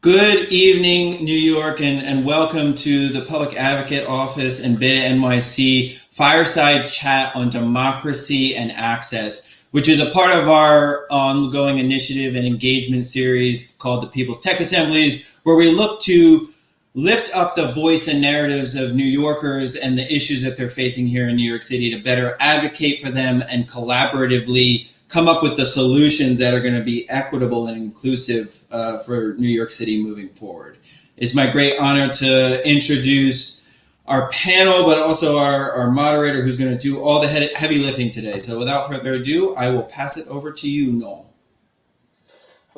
Good evening, New York, and, and welcome to the Public Advocate Office and Beta NYC Fireside Chat on Democracy and Access, which is a part of our ongoing initiative and engagement series called the People's Tech Assemblies, where we look to lift up the voice and narratives of New Yorkers and the issues that they're facing here in New York City to better advocate for them and collaboratively come up with the solutions that are going to be equitable and inclusive uh, for New York City moving forward. It's my great honor to introduce our panel, but also our, our moderator who's going to do all the heavy lifting today. So without further ado, I will pass it over to you, Noel.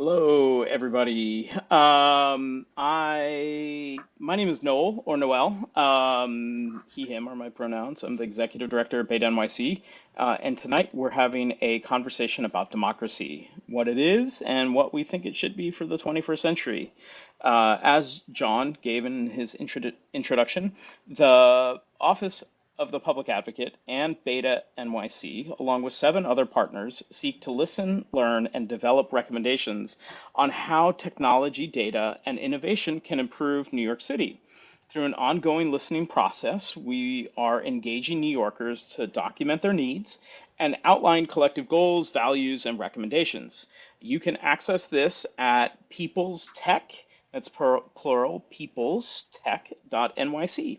Hello, everybody. Um, I my name is Noel or Noel. Um, he, him are my pronouns. I'm the executive director of Beta NYC, uh, and tonight we're having a conversation about democracy, what it is, and what we think it should be for the 21st century. Uh, as John gave in his intro introduction, the Office of the Public Advocate and Beta NYC, along with seven other partners, seek to listen, learn, and develop recommendations on how technology, data, and innovation can improve New York City. Through an ongoing listening process, we are engaging New Yorkers to document their needs and outline collective goals, values, and recommendations. You can access this at People's Tech, that's plural, people's peoplestech.nyc.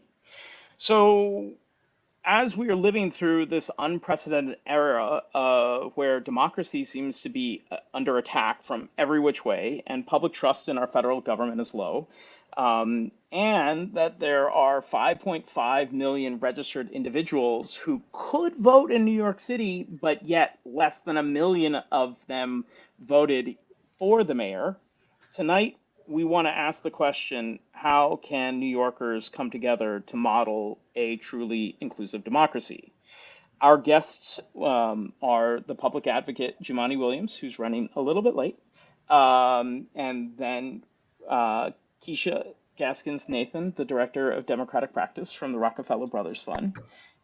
So as we are living through this unprecedented era uh, where democracy seems to be uh, under attack from every which way and public trust in our federal government is low, um, and that there are 5.5 million registered individuals who could vote in New York City, but yet less than a million of them voted for the mayor. Tonight, we want to ask the question how can New Yorkers come together to model a truly inclusive democracy? Our guests um, are the public advocate Jumaane Williams, who's running a little bit late, um, and then uh, Keisha Gaskins Nathan, the director of democratic practice from the Rockefeller Brothers Fund,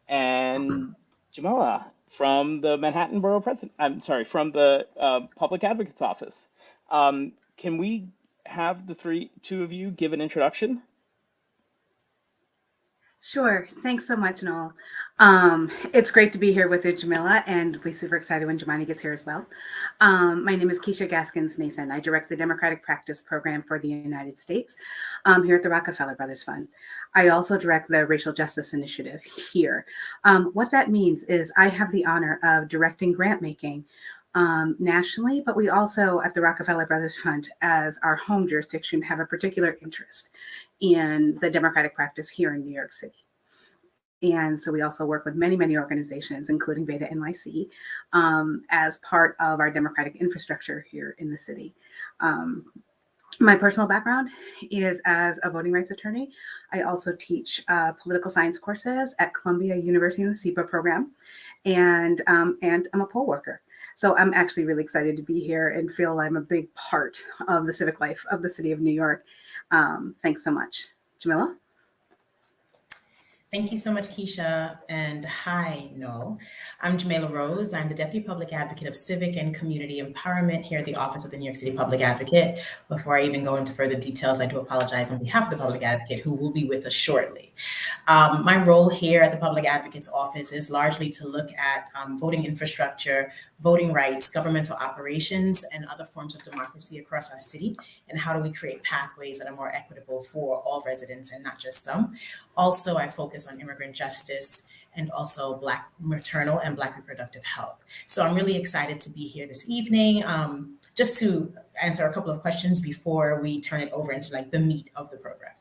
and Jamila from the Manhattan Borough President. I'm sorry, from the uh, Public Advocate's Office. Um, can we have the three, two of you give an introduction? Sure. Thanks so much, Noel. Um, it's great to be here with you, Jamila, and we're super excited when Jumaane gets here as well. Um, my name is Keisha Gaskins Nathan. I direct the Democratic Practice Program for the United States um, here at the Rockefeller Brothers Fund. I also direct the Racial Justice Initiative here. Um, what that means is I have the honor of directing grant making um, nationally, but we also at the Rockefeller Brothers Fund as our home jurisdiction have a particular interest in the democratic practice here in New York City. And so we also work with many, many organizations, including Beta NYC, um, as part of our democratic infrastructure here in the city. Um, my personal background is as a voting rights attorney. I also teach uh, political science courses at Columbia University in the SIPA program, and, um, and I'm a poll worker. So I'm actually really excited to be here and feel I'm a big part of the civic life of the city of New York. Um, thanks so much. Jamila? Thank you so much, Keisha. And hi, Noel. I'm Jamila Rose. I'm the Deputy Public Advocate of Civic and Community Empowerment here at the Office of the New York City Public Advocate. Before I even go into further details, I do apologize on behalf of the Public Advocate who will be with us shortly. Um, my role here at the Public Advocate's Office is largely to look at um, voting infrastructure, voting rights, governmental operations, and other forms of democracy across our city, and how do we create pathways that are more equitable for all residents and not just some. Also, I focus on immigrant justice and also Black maternal and Black reproductive health. So I'm really excited to be here this evening, um, just to answer a couple of questions before we turn it over into like the meat of the program.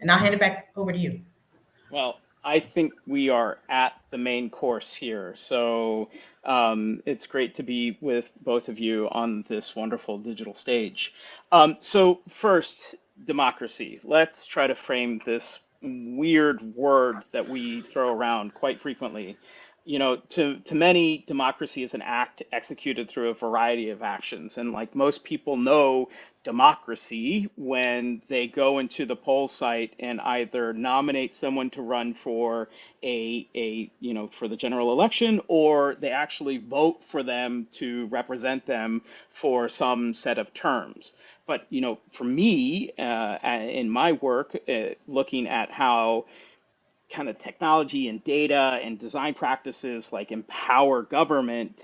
And I'll hand it back over to you. Well, I think we are at the main course here. So um, it's great to be with both of you on this wonderful digital stage. Um, so first, democracy. Let's try to frame this weird word that we throw around quite frequently. you know, to to many, democracy is an act executed through a variety of actions, and like most people know democracy when they go into the poll site and either nominate someone to run for a a you know for the general election or they actually vote for them to represent them for some set of terms. But you know for me uh, in my work uh, looking at how kind of technology and data and design practices like empower government,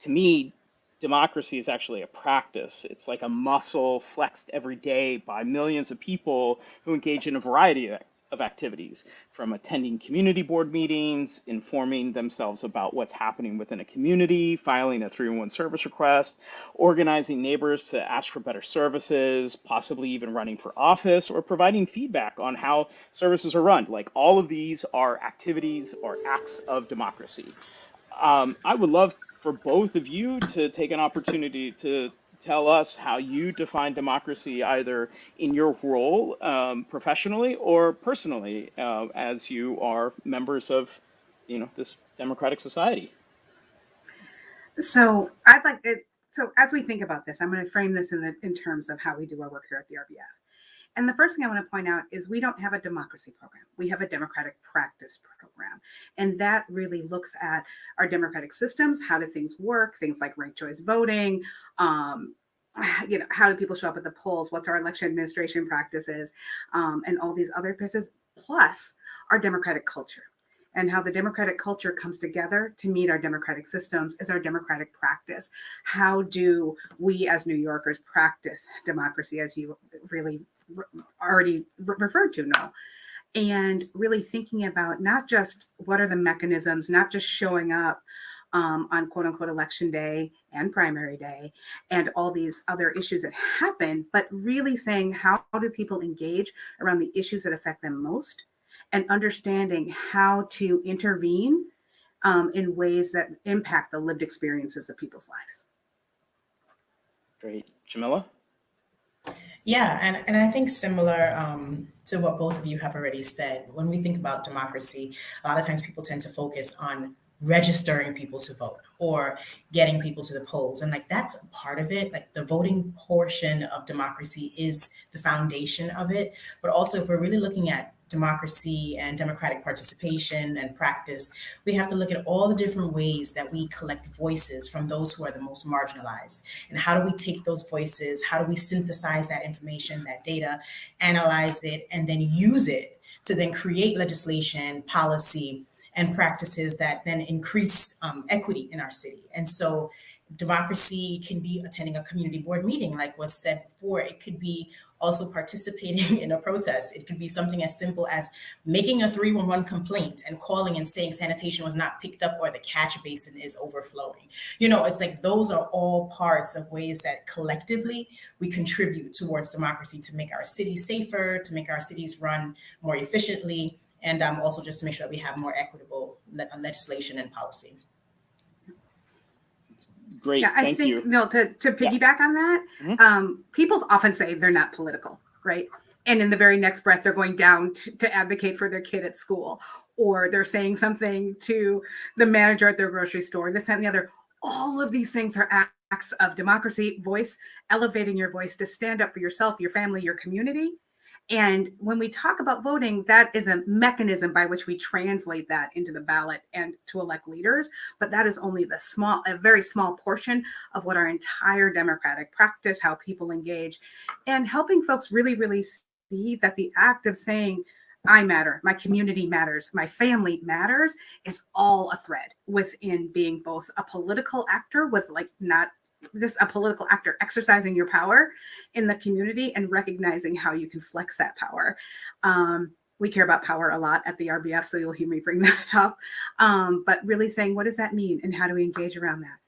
to me, democracy is actually a practice. It's like a muscle flexed every day by millions of people who engage in a variety of of activities from attending community board meetings, informing themselves about what's happening within a community, filing a 311 service request, organizing neighbors to ask for better services, possibly even running for office or providing feedback on how services are run. Like all of these are activities or acts of democracy. Um, I would love for both of you to take an opportunity to tell us how you define democracy either in your role um, professionally or personally uh, as you are members of you know this democratic society. So i'd like it so as we think about this i'm going to frame this in the in terms of how we do our work here at the rbf and the first thing I want to point out is we don't have a democracy program. We have a democratic practice program. And that really looks at our democratic systems, how do things work, things like ranked choice voting, um, you know, how do people show up at the polls? What's our election administration practices? Um, and all these other pieces, plus our democratic culture and how the democratic culture comes together to meet our democratic systems is our democratic practice. How do we as New Yorkers practice democracy as you really already referred to, Noel? And really thinking about not just what are the mechanisms, not just showing up, um, on quote unquote election day and primary day and all these other issues that happen, but really saying how do people engage around the issues that affect them most and understanding how to intervene um, in ways that impact the lived experiences of people's lives. Great. Jamila? Yeah, and, and I think similar um, to what both of you have already said, when we think about democracy, a lot of times people tend to focus on registering people to vote or getting people to the polls. And like that's part of it. Like the voting portion of democracy is the foundation of it. But also, if we're really looking at democracy and democratic participation and practice, we have to look at all the different ways that we collect voices from those who are the most marginalized. And how do we take those voices? How do we synthesize that information, that data, analyze it, and then use it to then create legislation, policy, and practices that then increase um, equity in our city. And so democracy can be attending a community board meeting, like was said before. It could be also participating in a protest. It could be something as simple as making a 311 complaint and calling and saying sanitation was not picked up or the catch basin is overflowing. You know, it's like those are all parts of ways that collectively we contribute towards democracy to make our cities safer, to make our cities run more efficiently, and um, also just to make sure that we have more equitable le legislation and policy. Great, yeah, I think, you. No, to, to piggyback yeah. on that, mm -hmm. um, people often say they're not political, right? And in the very next breath, they're going down to, to advocate for their kid at school, or they're saying something to the manager at their grocery store, this and the other. All of these things are acts of democracy, voice, elevating your voice to stand up for yourself, your family, your community, and when we talk about voting, that is a mechanism by which we translate that into the ballot and to elect leaders. But that is only the small, a very small portion of what our entire democratic practice, how people engage, and helping folks really, really see that the act of saying, I matter, my community matters, my family matters is all a thread within being both a political actor with like not just a political actor exercising your power in the community and recognizing how you can flex that power. Um, we care about power a lot at the RBF, so you'll hear me bring that up. Um, but really saying, what does that mean and how do we engage around that?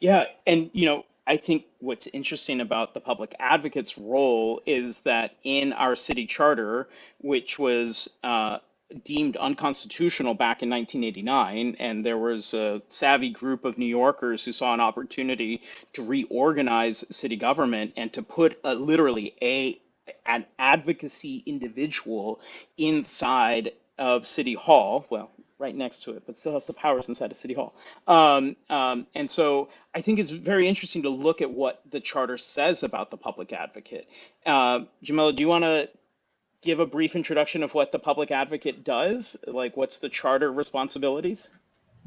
Yeah, and you know, I think what's interesting about the public advocate's role is that in our city charter, which was uh, deemed unconstitutional back in 1989, and there was a savvy group of New Yorkers who saw an opportunity to reorganize city government and to put a, literally a an advocacy individual inside of City Hall. Well, right next to it, but still has the powers inside of City Hall. Um, um, and so I think it's very interesting to look at what the charter says about the public advocate. Uh, Jamila, do you want to give a brief introduction of what the public advocate does? Like, what's the charter responsibilities?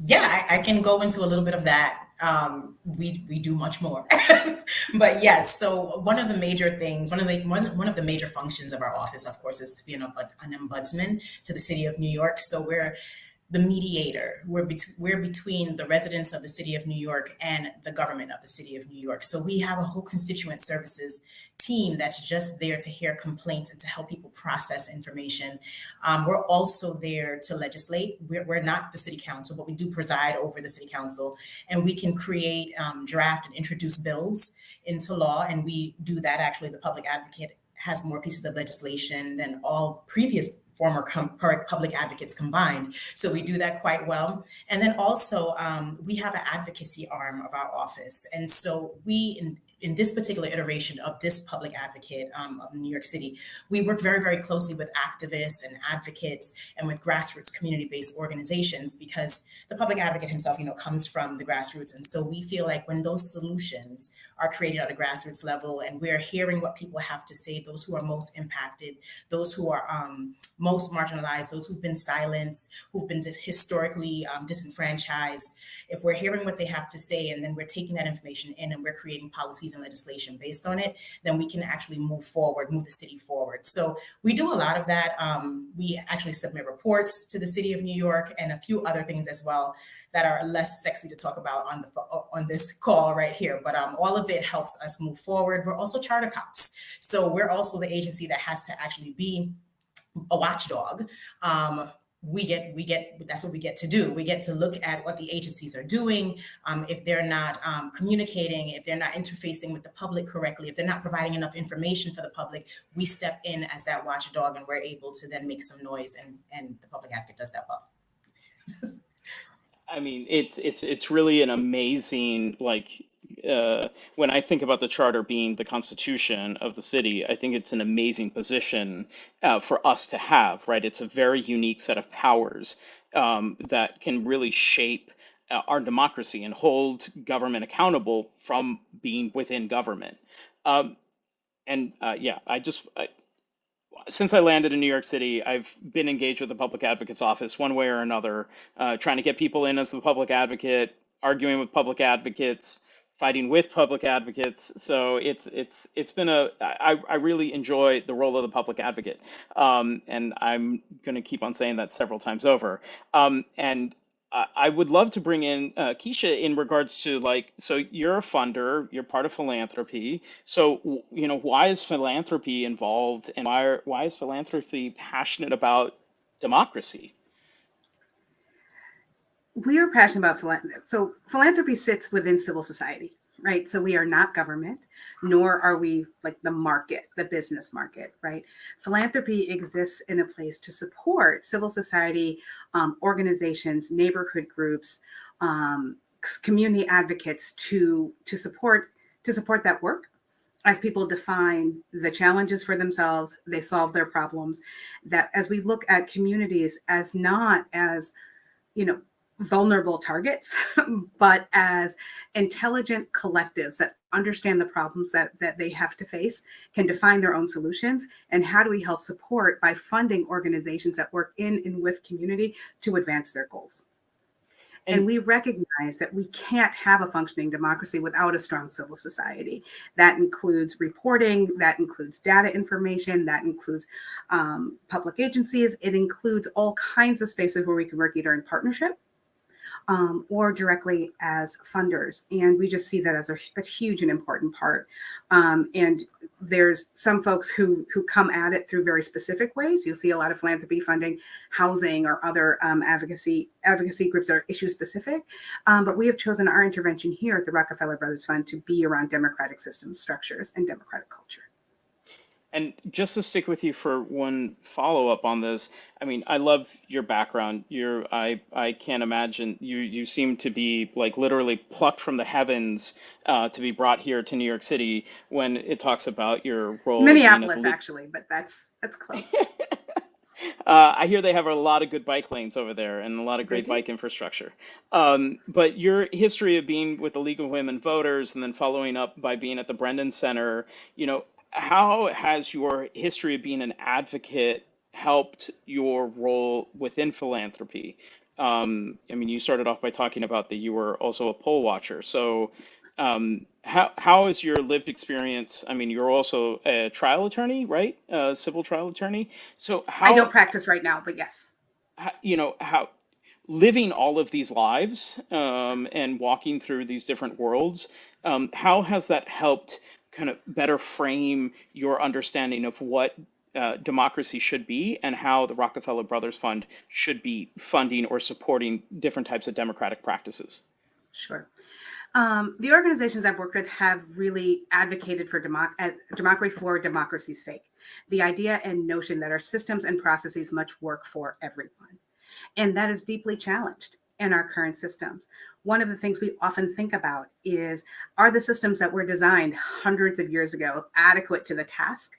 Yeah, I, I can go into a little bit of that. Um, we we do much more, but yes. So one of the major things, one of the one, one of the major functions of our office, of course, is to be an, an ombudsman to the city of New York. So we're the mediator. We're, bet- we're between the residents of the city of New York and the government of the city of New York. So we have a whole constituent services team that's just there to hear complaints and to help people process information. Um, we're also there to legislate. We're, we're, not the city council, but we do preside over the city council, and we can create, um, draft, and introduce bills into law. And we do that actually. The public advocate has more pieces of legislation than all previous former public advocates combined. So we do that quite well. And then also um, we have an advocacy arm of our office. And so we, in, in this particular iteration of this public advocate um, of New York City, we work very, very closely with activists and advocates and with grassroots community-based organizations because the public advocate himself, you know, comes from the grassroots. And so we feel like when those solutions are created at a grassroots level and we're hearing what people have to say, those who are most impacted, those who are um, most marginalized, those who've been silenced, who've been historically um, disenfranchised, if we're hearing what they have to say and then we're taking that information in and we're creating policies and legislation based on it, then we can actually move forward, move the city forward. So we do a lot of that. Um, we actually submit reports to the city of New York and a few other things as well that are less sexy to talk about on the on this call right here. But um, all of it helps us move forward. We're also charter cops, so we're also the agency that has to actually be a watchdog. Um, we get we get that's what we get to do we get to look at what the agencies are doing um, if they're not um, communicating if they're not interfacing with the public correctly if they're not providing enough information for the public we step in as that watchdog and we're able to then make some noise and and the public advocate does that well I mean, it's it's it's really an amazing like uh, when I think about the charter being the constitution of the city, I think it's an amazing position uh, for us to have. Right, it's a very unique set of powers um, that can really shape uh, our democracy and hold government accountable from being within government. Um, and uh, yeah, I just since I landed in New York City, I've been engaged with the public advocate's office one way or another, uh, trying to get people in as the public advocate, arguing with public advocates, fighting with public advocates. So it's it's it's been a I, I really enjoy the role of the public advocate, um, and I'm going to keep on saying that several times over. Um, and I would love to bring in uh, Keisha in regards to like, so you're a funder, you're part of philanthropy. So, you know, why is philanthropy involved and why, are, why is philanthropy passionate about democracy? We are passionate about philanthropy. So philanthropy sits within civil society right? So we are not government, nor are we like the market, the business market, right? Philanthropy exists in a place to support civil society um, organizations, neighborhood groups, um, community advocates to to support to support that work as people define the challenges for themselves, they solve their problems. That as we look at communities as not as you know vulnerable targets, but as intelligent collectives that understand the problems that, that they have to face, can define their own solutions. And how do we help support by funding organizations that work in and with community to advance their goals? And, and we recognize that we can't have a functioning democracy without a strong civil society. That includes reporting, that includes data information, that includes um, public agencies. It includes all kinds of spaces where we can work either in partnership um, or directly as funders. And we just see that as a, a huge and important part. Um, and there's some folks who, who come at it through very specific ways. You'll see a lot of philanthropy funding housing or other um, advocacy advocacy groups are issue specific. Um, but we have chosen our intervention here at the Rockefeller Brothers Fund to be around democratic systems, structures, and democratic culture. And just to stick with you for one follow up on this, I mean, I love your background. You're, I, I can't imagine you. You seem to be like literally plucked from the heavens uh, to be brought here to New York City. When it talks about your role, Minneapolis, actually, but that's that's close. Uh, I hear they have a lot of good bike lanes over there and a lot of great bike infrastructure. Um, but your history of being with the League of Women Voters and then following up by being at the Brennan Center, you know, how has your history of being an advocate helped your role within philanthropy? Um, I mean, you started off by talking about that you were also a poll watcher. So, um, how how is your lived experience? I mean, you're also a trial attorney, right? A civil trial attorney. So how, I don't practice right now, but yes. how you know how living all of these lives um, and walking through these different worlds, um, how has that helped kind of better frame your understanding of what uh, democracy should be and how the Rockefeller Brothers Fund should be funding or supporting different types of democratic practices? Sure. Um, the organizations I've worked with have really advocated for democ- uh, democracy for democracy's sake. The idea and notion that our systems and processes must work for everyone. And that is deeply challenged in our current systems. One of the things we often think about is are the systems that were designed hundreds of years ago adequate to the task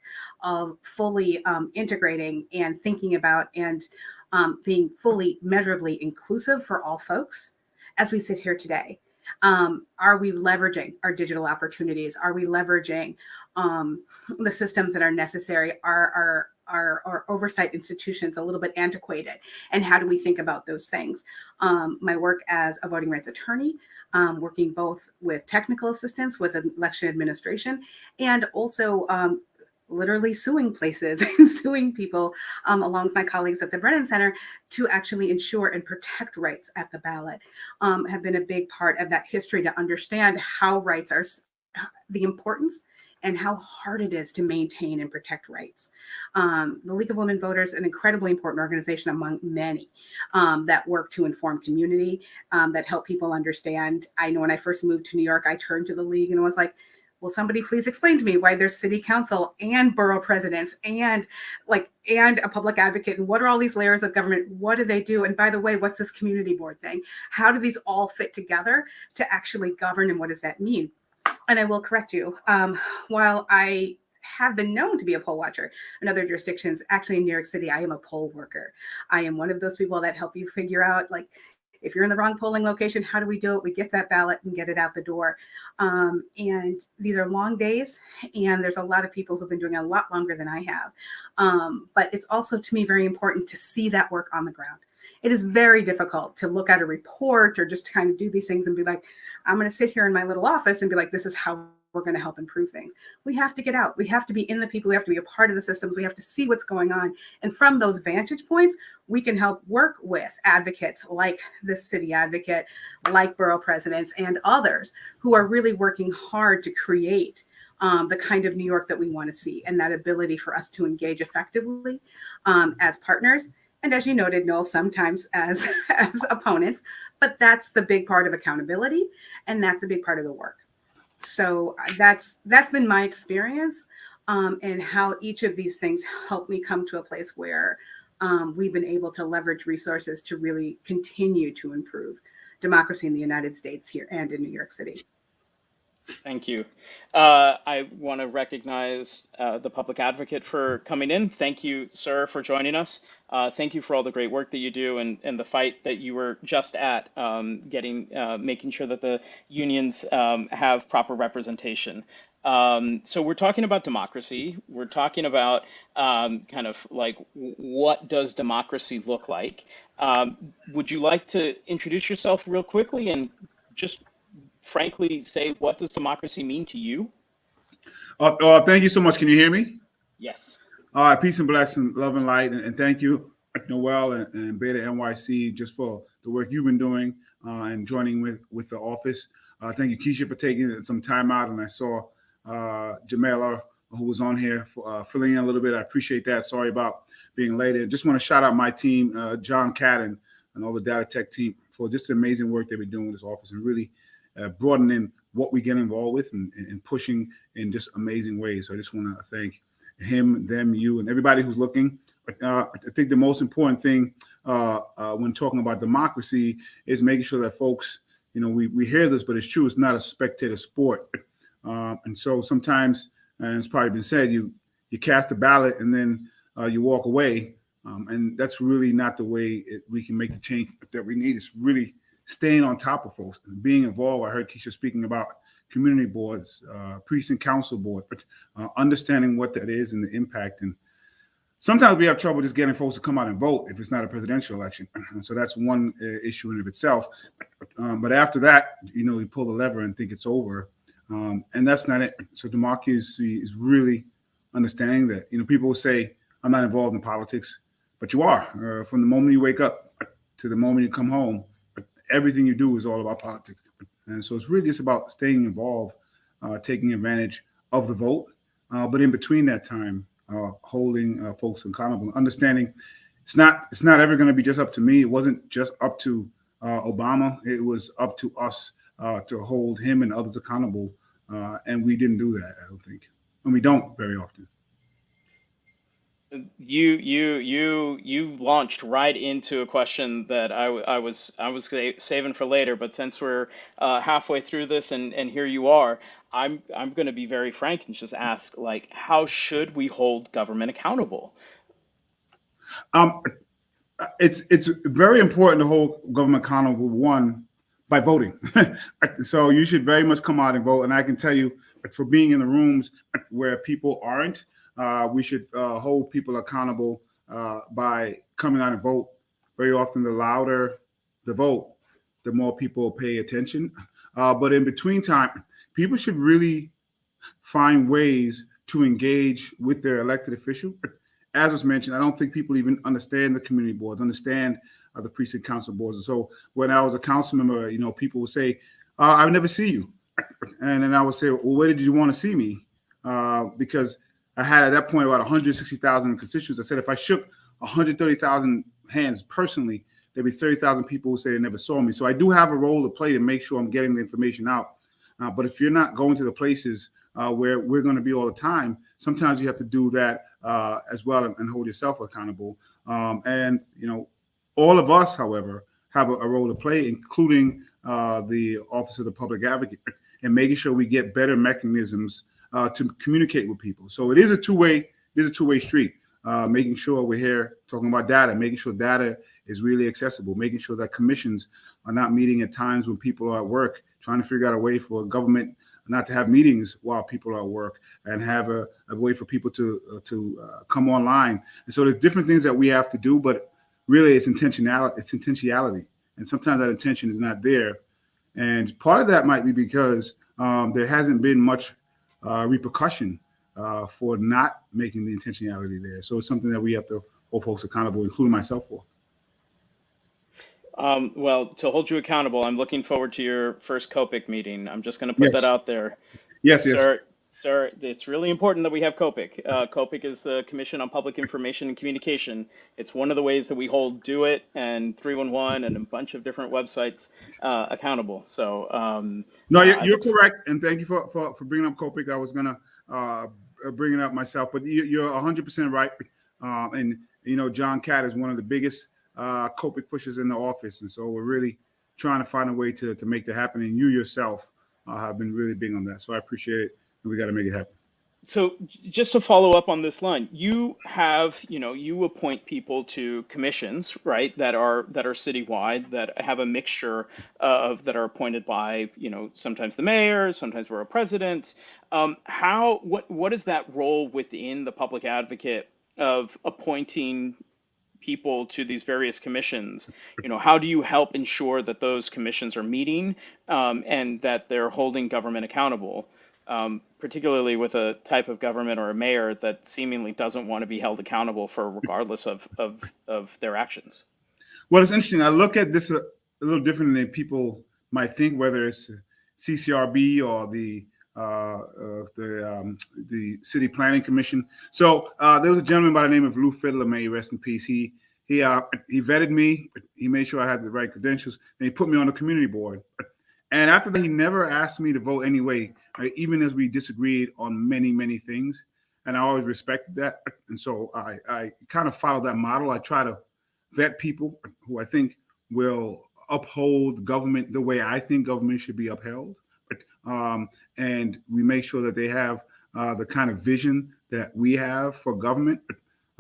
of fully um, integrating and thinking about and um, being fully measurably inclusive for all folks as we sit here today? Um, are we leveraging our digital opportunities? Are we leveraging um, the systems that are necessary? Are our our, our oversight institutions a little bit antiquated? And how do we think about those things? Um, my work as a voting rights attorney, um, working both with technical assistance with election administration, and also um, literally suing places and suing people um, along with my colleagues at the Brennan Center to actually ensure and protect rights at the ballot um, have been a big part of that history to understand how rights are the importance and how hard it is to maintain and protect rights. Um, the League of Women Voters, an incredibly important organization among many um, that work to inform community, um, that help people understand. I know when I first moved to New York, I turned to the League and was like, will somebody please explain to me why there's city council and borough presidents and like and a public advocate? And what are all these layers of government? What do they do? And by the way what's this community board thing? How do these all fit together to actually govern and what does that mean and i will correct you um, while i have been known to be a poll watcher in other jurisdictions actually in new york city i am a poll worker i am one of those people that help you figure out like if you're in the wrong polling location, how do we do it? We get that ballot and get it out the door. Um, and these are long days, and there's a lot of people who've been doing a lot longer than I have. Um, but it's also to me very important to see that work on the ground. It is very difficult to look at a report or just to kind of do these things and be like, I'm going to sit here in my little office and be like, this is how we're going to help improve things. We have to get out. We have to be in the people. We have to be a part of the systems. We have to see what's going on. And from those vantage points, we can help work with advocates like the city advocate, like borough presidents, and others who are really working hard to create um, the kind of New York that we want to see and that ability for us to engage effectively um, as partners. And as you noted, Noel, sometimes as, as opponents, but that's the big part of accountability. And that's a big part of the work so uh, that's that's been my experience um, and how each of these things helped me come to a place where um, we've been able to leverage resources to really continue to improve democracy in the United States here and in New York City. Thank you. Uh, I want to recognize uh, the public advocate for coming in. Thank you, sir, for joining us. Uh, thank you for all the great work that you do and, and the fight that you were just at, um, getting uh, making sure that the unions um, have proper representation. Um, so we're talking about democracy. We're talking about um, kind of like what does democracy look like. Um, would you like to introduce yourself real quickly and just frankly say what does democracy mean to you? Uh, uh, thank you so much. Can you hear me? Yes. All right. Peace and blessing, love and light, and, and thank you, Noel and, and, Beta NYC, just for the work you've been doing uh, and joining with with the office. Uh, thank you, Keisha, for taking some time out. And I saw uh, Jamila, who was on here, for, uh, filling in a little bit. I appreciate that. Sorry about being late. And just want to shout out my team, uh, John Cadden, and all the data tech team for just the amazing work they've been doing with this office and really uh, broadening what we get involved with and, and, pushing in just amazing ways. So I just want to thank him, them, you, and everybody who's looking. Uh, I think the most important thing uh, uh, when talking about democracy is making sure that folks, you know, we, we hear this, but it's true. It's not a spectator sport. Uh, and so sometimes, and it's probably been said, you you cast a ballot and then uh, you walk away. Um, and that's really not the way it, we can make the change that we need. It's really staying on top of folks and being involved. I heard Keisha speaking about community boards, uh, precinct council board, but uh, understanding what that is and the impact. And sometimes we have trouble just getting folks to come out and vote if it's not a presidential election. So that's one uh, issue in of itself. Um, but after that, you know, you pull the lever and think it's over. Um, and that's not it. So democracy is really understanding that, you know, people will say, I'm not involved in politics, but you are. Uh, from the moment you wake up to the moment you come home, everything you do is all about politics. And so it's really just about staying involved, uh, taking advantage of the vote. Uh, but in between that time, uh, holding uh, folks accountable, understanding it's not it's not ever going to be just up to me. It wasn't just up to uh, Obama. It was up to us uh, to hold him and others accountable. and we didn't do that, I don't think, and we don't very often you you you you launched right into a question that I, I was I was saving for later, but since we're uh, halfway through this and and here you are, I'm I'm going to be very frank and just ask like how should we hold government accountable? Um, it's it's very important to hold government accountable. One by voting, so you should very much come out and vote. And I can tell you, for being in the rooms where people aren't uh, we should uh, hold people accountable uh, by coming out and vote. Very often, the louder the vote, the more people pay attention. Uh, but in between time, people should really find ways to engage with their elected official. As was mentioned, I don't think people even understand the community boards, understand uh, the precinct council boards. And so when I was a council member, you know, people would say, uh, "I would never see you," and then I would say, "Well, where did you want to see me?" because I had at that point about 160,000 constituents. I said if I shook 130,000 hands personally, there'd be 30,000 people who say they never saw me. So I do have a role to play to make sure I'm getting the information out. Uh, but if you're not going to the places uh, where we're going to be all the time, sometimes you have to do that uh, as well and, and, hold yourself accountable. Um, and you know, all of us, however, have a, a role to play, including uh, the Office of the Public Advocate, and making sure we get better mechanisms uh, to communicate with people. So it is a two-way, it is a two-way street. Uh, making sure we're here talking about data, making sure data is really accessible, making sure that commissions are not meeting at times when people are at work, trying to figure out a way for government not to have meetings while people are at work and have a, a way for people to uh, to uh, come online. And so there's different things that we have to do, but really it's intentionality. It's intentionality, and sometimes that intention is not there. And part of that might be because um, there hasn't been much uh, repercussion uh, for not making the intentionality there. So it's something that we have to hold folks accountable, including myself for. Um, well, to hold you accountable, I'm looking forward to your first COPIC meeting. I'm just going to put yes. that out there. Yes, yes. Sir, it's really important that we have COPIC. Uh, COPIC is the Commission on Public Information and Communication. It's one of the ways that we hold DoITT and 311 and a bunch of different websites uh, accountable. So, um, no, you're, you're correct, and thank you for for, for bringing up COPIC. I was gonna uh, bring it up myself, but you, are 100 percent right. Um, and you know, John Catt is one of the biggest uh, COPIC pushers in the office, and so we're really trying to find a way to to make that happen. And you yourself uh, have been really big on that, so I appreciate it we got to make it happen. So just to follow up on this line you have you know you appoint people to commissions right that are that are citywide that have a mixture of that are appointed by you know sometimes the mayor sometimes borough president. Um, how what what is that role within the public advocate of appointing people to these various commissions? You know how do you help ensure that those commissions are meeting um, and that they're holding government accountable um, particularly with a type of government or a mayor that seemingly doesn't want to be held accountable for regardless of, of, of their actions. Well, it's interesting. I look at this a, a little differently than people might think, whether it's CCRB or the uh, uh, the um, the City Planning Commission. So uh, there was a gentleman by the name of Lew Fidler, may he rest in peace. He he uh, he vetted me. He made sure I had the right credentials, and he put me on the community board. And after that, he never asked me to vote anyway, right? even as we disagreed on many, many things. And I always respected that. And so I, I kind of follow that model. I try to vet people who I think will uphold government the way I think government should be upheld. Um, and we make sure that they have uh, the kind of vision that we have for government.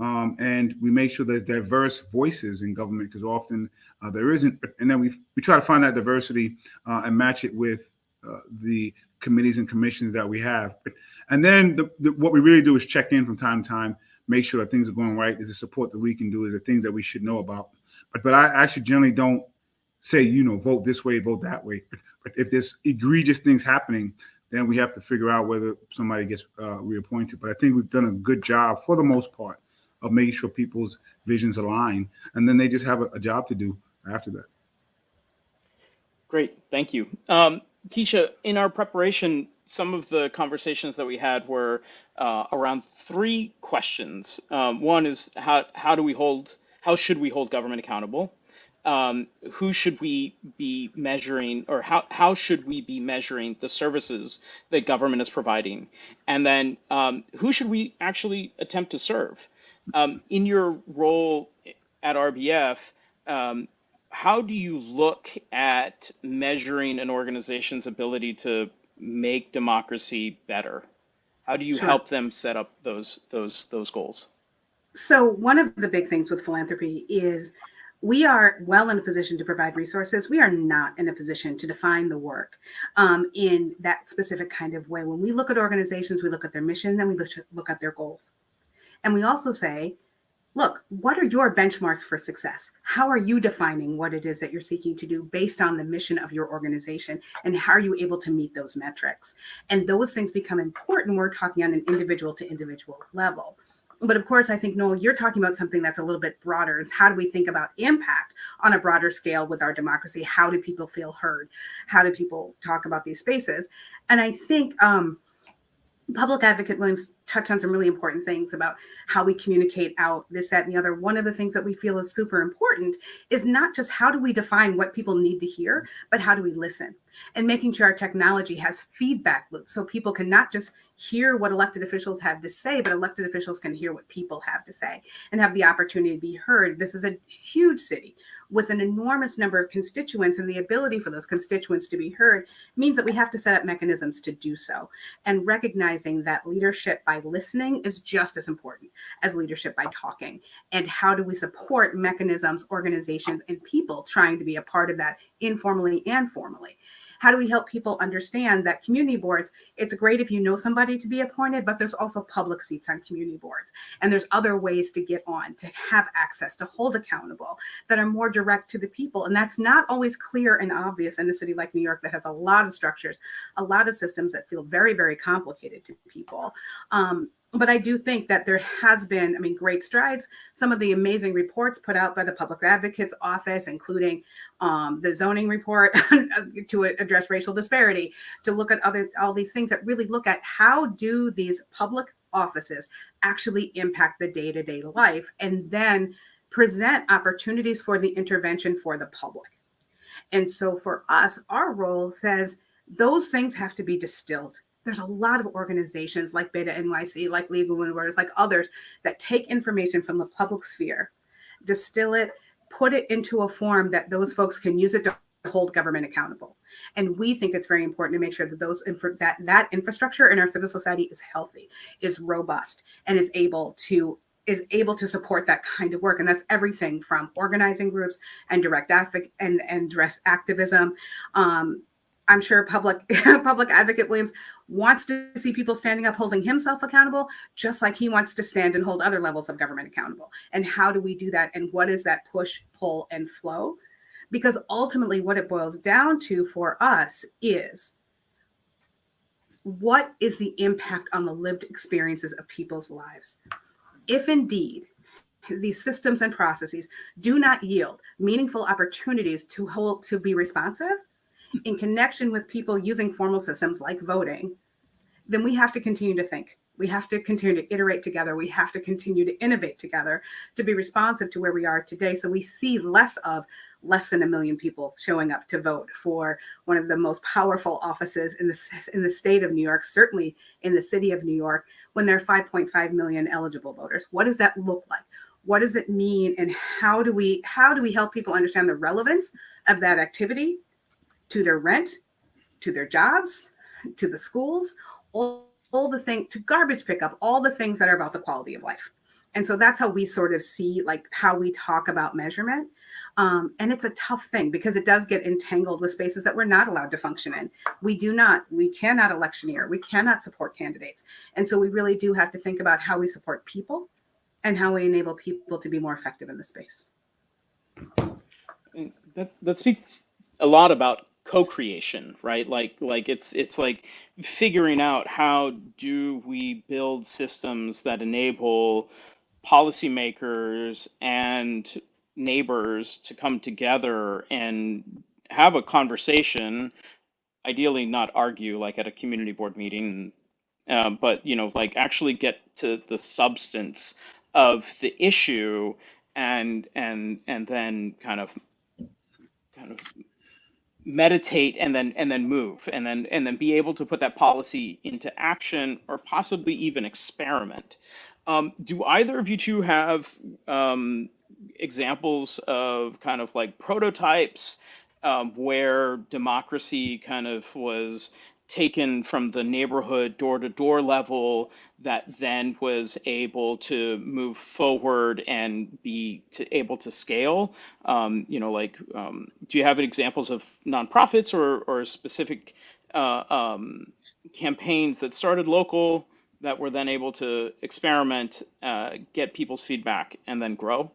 Um, and we make sure there's diverse voices in government because often uh, there isn't. And then we we try to find that diversity uh, and match it with uh, the committees and commissions that we have. And then the, the, what we really do is check in from time to time, make sure that things are going right. Is the support that we can do? Is the things that we should know about? But but I actually generally don't say you know vote this way, vote that way. But, if there's egregious things happening, then we have to figure out whether somebody gets uh, reappointed. But I think we've done a good job for the most part of making sure people's visions align, and then they just have a, a job to do after that. Great, thank you. Um, Keisha, in our preparation, some of the conversations that we had were uh, around three questions. Um, one is how, how do we hold, how should we hold government accountable? Um, who should we be measuring or how, how should we be measuring the services that government is providing? And then um, who should we actually attempt to serve? Um, in your role at RBF, um, how do you look at measuring an organization's ability to make democracy better? How do you Sure. help them set up those those those goals? So one of the big things with philanthropy is we are well in a position to provide resources. We are not in a position to define the work um, in that specific kind of way. When we look at organizations, we look at their mission, then we look, look at their goals. And we also say, look, what are your benchmarks for success? How are you defining what it is that you're seeking to do based on the mission of your organization? And how are you able to meet those metrics? And those things become important. We're talking on an individual to individual level. But of course, I think, Noel, you're talking about something that's a little bit broader. It's how do we think about impact on a broader scale with our democracy? How do people feel heard? How do people talk about these spaces? And I think um, Public Advocate Williams touched on some really important things about how we communicate out this, that, and the other. One of the things that we feel is super important is not just how do we define what people need to hear, but how do we listen? And making sure our technology has feedback loops so people can not just hear what elected officials have to say, but elected officials can hear what people have to say and have the opportunity to be heard. This is a huge city with an enormous number of constituents, and the ability for those constituents to be heard means that we have to set up mechanisms to do so. And recognizing that leadership by listening is just as important as leadership by talking. And how do we support mechanisms, organizations, and people trying to be a part of that informally and formally? How do we help people understand that community boards, it's great if you know somebody to be appointed, but there's also public seats on community boards. And there's other ways to get on, to have access, to hold accountable that are more direct to the people. And that's not always clear and obvious in a city like New York that has a lot of structures, a lot of systems that feel very, very complicated to people. Um, but I do think that there has been, I mean, great strides. Some of the amazing reports put out by the Public Advocate's Office, including um, the zoning report to address racial disparity, to look at other all these things that really look at how do these public offices actually impact the day-to-day life, and then present opportunities for the intervention for the public. And so for us, our role says those things have to be distilled there's a lot of organizations like Beta NYC, like Legal Women like others that take information from the public sphere, distill it, put it into a form that those folks can use it to hold government accountable. And we think it's very important to make sure that those that that infrastructure in our civil society is healthy, is robust, and is able to is able to support that kind of work. And that's everything from organizing groups and direct and, and dress activism, um, I'm sure public public advocate Williams wants to see people standing up holding himself accountable, just like he wants to stand and hold other levels of government accountable. And how do we do that? And what is that push, pull, and flow? Because ultimately, what it boils down to for us is what is the impact on the lived experiences of people's lives? If indeed these systems and processes do not yield meaningful opportunities to hold to be responsive, in connection with people using formal systems like voting, then we have to continue to think. We have to continue to iterate together. We have to continue to innovate together to be responsive to where we are today. So we see less of less than a million people showing up to vote for one of the most powerful offices in the, in the state of New York, certainly in the city of New York, when there are 5.5 million eligible voters. What does that look like? What does it mean? And how do we how do we help people understand the relevance of that activity to their rent, to their jobs, to the schools, all, all the thing to garbage pickup, all the things that are about the quality of life. And so that's how we sort of see like how we talk about measurement. Um, and it's a tough thing because it does get entangled with spaces that we're not allowed to function in. We do not, we cannot electioneer, we cannot support candidates. And so we really do have to think about how we support people and how we enable people to be more effective in the space. That that speaks a lot about co-creation, right? Like like it's it's like figuring out how do we build systems that enable policymakers and neighbors to come together and have a conversation, ideally not argue like at a community board meeting, uh, but you know, like actually get to the substance of the issue and and and then kind of kind of meditate and then and then move and then and then be able to put that policy into action or possibly even experiment. Um, do either of you two have um, examples of kind of like prototypes um, where democracy kind of was taken from the neighborhood door to door level that then was able to move forward and be to, able to scale. Um, you know like um, do you have examples of nonprofits or, or specific uh, um, campaigns that started local that were then able to experiment uh, get people's feedback and then grow?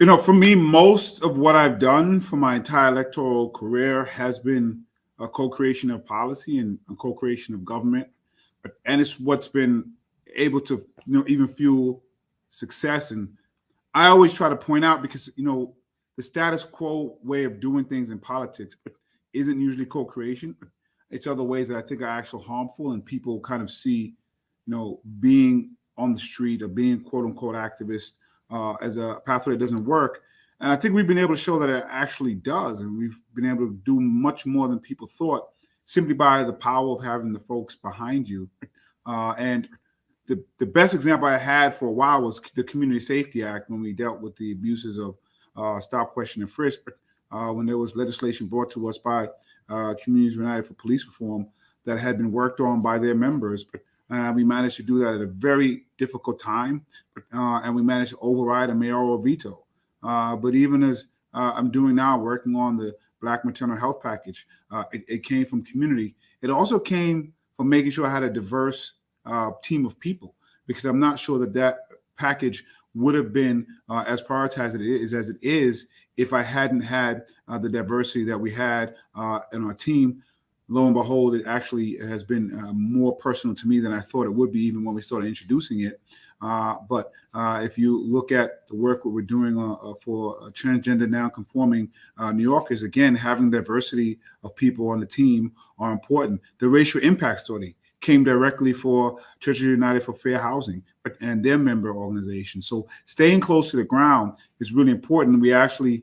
You know, for me, most of what I've done for my entire electoral career has been a co-creation of policy and a co-creation of government, and it's what's been able to, you know, even fuel success. And I always try to point out because you know the status quo way of doing things in politics isn't usually co-creation. It's other ways that I think are actually harmful, and people kind of see, you know, being on the street or being quote unquote activist uh, as a pathway that doesn't work. And I think we've been able to show that it actually does. And we've been able to do much more than people thought simply by the power of having the folks behind you. Uh, and the, the best example I had for a while was the Community Safety Act when we dealt with the abuses of uh, stop, question, and frisk. Uh, when there was legislation brought to us by uh, Communities United for Police Reform that had been worked on by their members. Uh, we managed to do that at a very difficult time, uh, and we managed to override a mayoral veto. Uh, but even as uh, I'm doing now, working on the Black maternal health package, uh, it, it, came from community. It also came from making sure I had a diverse uh, team of people, because I'm not sure that that package would have been as prioritized as it is as it is if I hadn't had the diversity that we had in our team lo and behold, it actually has been uh, more personal to me than I thought it would be, even when we started introducing it. Uh, but uh, if you look at the work we're doing uh, uh, for transgender non-conforming uh, New Yorkers, again, having diversity of people on the team are important. The racial impact study came directly for Churches United for Fair Housing and their member organization. So staying close to the ground is really important. We actually